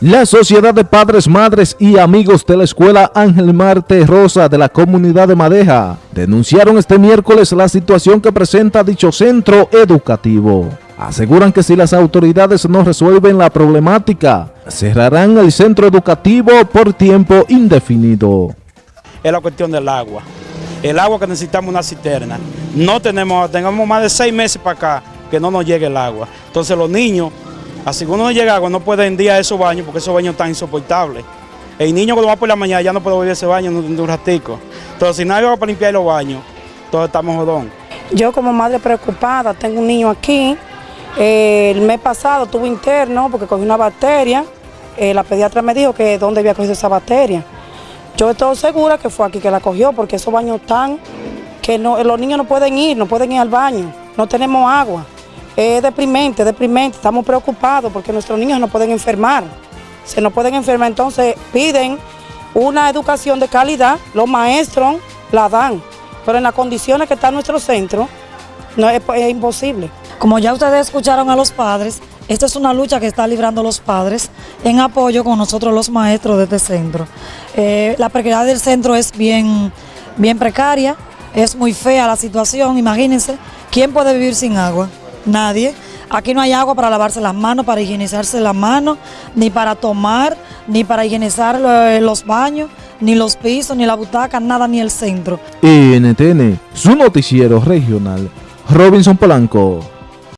La Sociedad de Padres, Madres y Amigos de la Escuela Ángel Marte Rosa de la Comunidad de Madeja denunciaron este miércoles la situación que presenta dicho centro educativo. Aseguran que si las autoridades no resuelven la problemática, cerrarán el centro educativo por tiempo indefinido. Es la cuestión del agua. El agua que necesitamos una cisterna. No tenemos, tenemos más de seis meses para acá que no nos llegue el agua. Entonces los niños Así que uno no llega agua, no puede en día esos baños porque esos baños están insoportables. El niño cuando va por la mañana ya no puede a ese baño de un ratico. Entonces si no hay agua para limpiar los baños, todos estamos jodón. Yo como madre preocupada, tengo un niño aquí. Eh, el mes pasado tuve interno porque cogí una bacteria. Eh, la pediatra me dijo que dónde había cogido esa bacteria. Yo estoy segura que fue aquí que la cogió porque esos baños están que los niños no pueden ir, no pueden ir al baño, no tenemos agua. Es deprimente, deprimente, estamos preocupados porque nuestros niños no pueden enfermar. Se no pueden enfermar, entonces piden una educación de calidad, los maestros la dan, pero en las condiciones que está nuestro centro, no es, imposible. Como ya ustedes escucharon a los padres, esta es una lucha que está librando los padres en apoyo con nosotros los maestros de este centro. Eh, la precariedad del centro es bien, bien precaria, es muy fea la situación, imagínense, ¿quién puede vivir sin agua? Nadie. Aquí no hay agua para lavarse las manos, para higienizarse las manos, ni para tomar, ni para higienizar los baños, ni los pisos, ni la butaca, nada, ni el centro. NTN, su noticiero regional, Robinson Polanco.